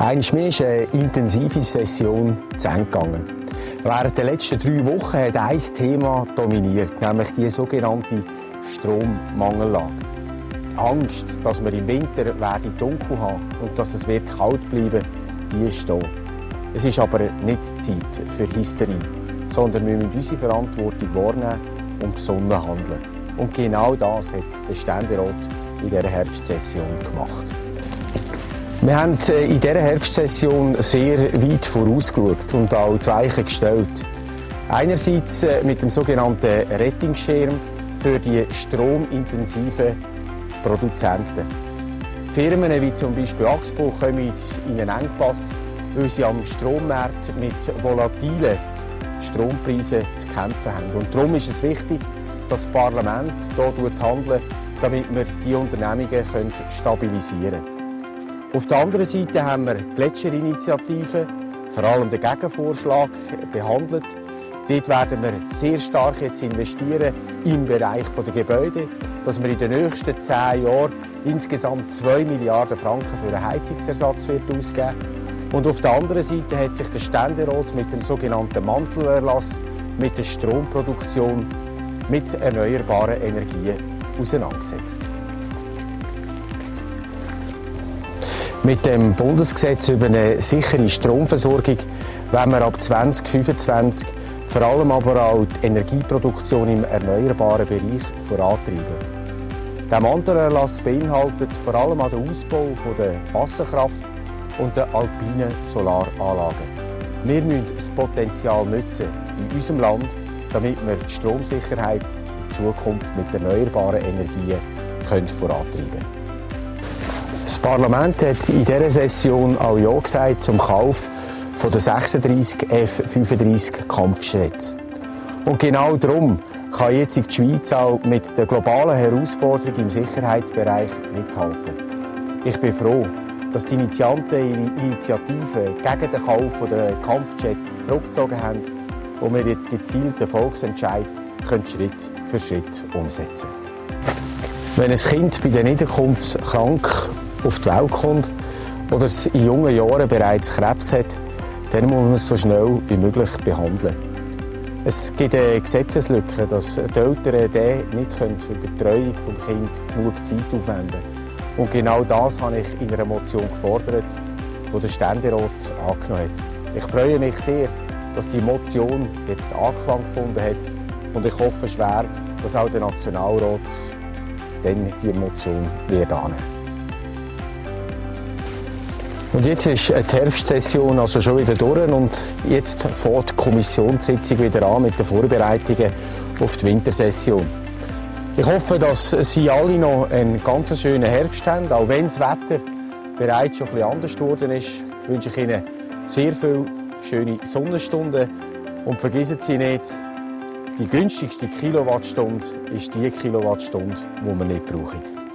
Einmal mehr ist eine intensive Session zu Ende gegangen. Während der letzten drei Wochen hat ein Thema dominiert, nämlich die sogenannte Strommangellage. Angst, dass wir im Winter werde dunkel haben und dass es wird kalt bleiben, die ist da. Es ist aber nicht Zeit für Hysterie, sondern wir müssen unsere Verantwortung wahrnehmen und besonnen handeln. Und genau das hat der Ständerat in dieser Herbstsession gemacht. Wir haben äh, in dieser Herbstsession sehr weit vorausgeschaut und auch die Weichen gestellt. Einerseits äh, mit dem sogenannten Rettungsschirm für die stromintensiven Produzenten. Firmen wie zum Beispiel Axpo kommen in einen Engpass, weil sie am Strommarkt mit volatilen Strompreisen zu kämpfen haben. Und darum ist es wichtig, dass das Parlament hier handelt, damit wir die Unternehmungen stabilisieren können. Auf der anderen Seite haben wir Gletscherinitiativen, vor allem den Gegenvorschlag, behandelt. Dort werden wir sehr stark jetzt investieren im Bereich der Gebäude, dass wir in den nächsten zehn Jahren insgesamt 2 Milliarden Franken für einen Heizungsersatz wird ausgeben Und auf der anderen Seite hat sich der Ständerat mit dem sogenannten Mantelerlass, mit der Stromproduktion, mit erneuerbaren Energien auseinandergesetzt. Mit dem Bundesgesetz über eine sichere Stromversorgung wollen wir ab 2025 vor allem aber auch die Energieproduktion im erneuerbaren Bereich vorantreiben. Der Mantelerlass beinhaltet vor allem auch den Ausbau der Wasserkraft und der alpinen Solaranlagen. Wir müssen das Potenzial nutzen in unserem Land, damit wir die Stromsicherheit in Zukunft mit erneuerbaren Energien vorantreiben können. Das Parlament hat in dieser Session auch Ja gesagt zum Kauf von der 36 F-35 Kampfjets. Und genau darum kann jetzt die Schweiz auch mit der globalen Herausforderung im Sicherheitsbereich mithalten. Ich bin froh, dass die Initianten ihre Initiative gegen den Kauf der Kampfjets zurückgezogen haben und wir jetzt gezielt den Volksentscheid Schritt für Schritt umsetzen Wenn ein Kind bei der Niederkunft krank auf die Welt kommt oder es in jungen Jahren bereits Krebs hat, dann muss man es so schnell wie möglich behandeln. Es gibt eine Gesetzeslücke, dass die Eltern nicht für die Betreuung des Kindes genug Zeit aufwenden können. Und genau das habe ich in einer Motion gefordert, die der Ständerat angenommen hat. Ich freue mich sehr, dass die Motion jetzt Anklang gefunden hat und ich hoffe schwer, dass auch der Nationalrat dann die Motion wird annehmen. Und jetzt ist die Herbstsession also schon wieder durch und jetzt fährt die Kommissionssitzung wieder an mit den Vorbereitungen auf die Wintersession. Ich hoffe, dass Sie alle noch einen ganz schönen Herbst haben, auch wenn das Wetter bereits schon bisschen anders geworden ist. Wünsche ich Ihnen sehr viele schöne Sonnenstunden und vergessen Sie nicht, die günstigste Kilowattstunde ist die Kilowattstunde, die wir nicht brauchen.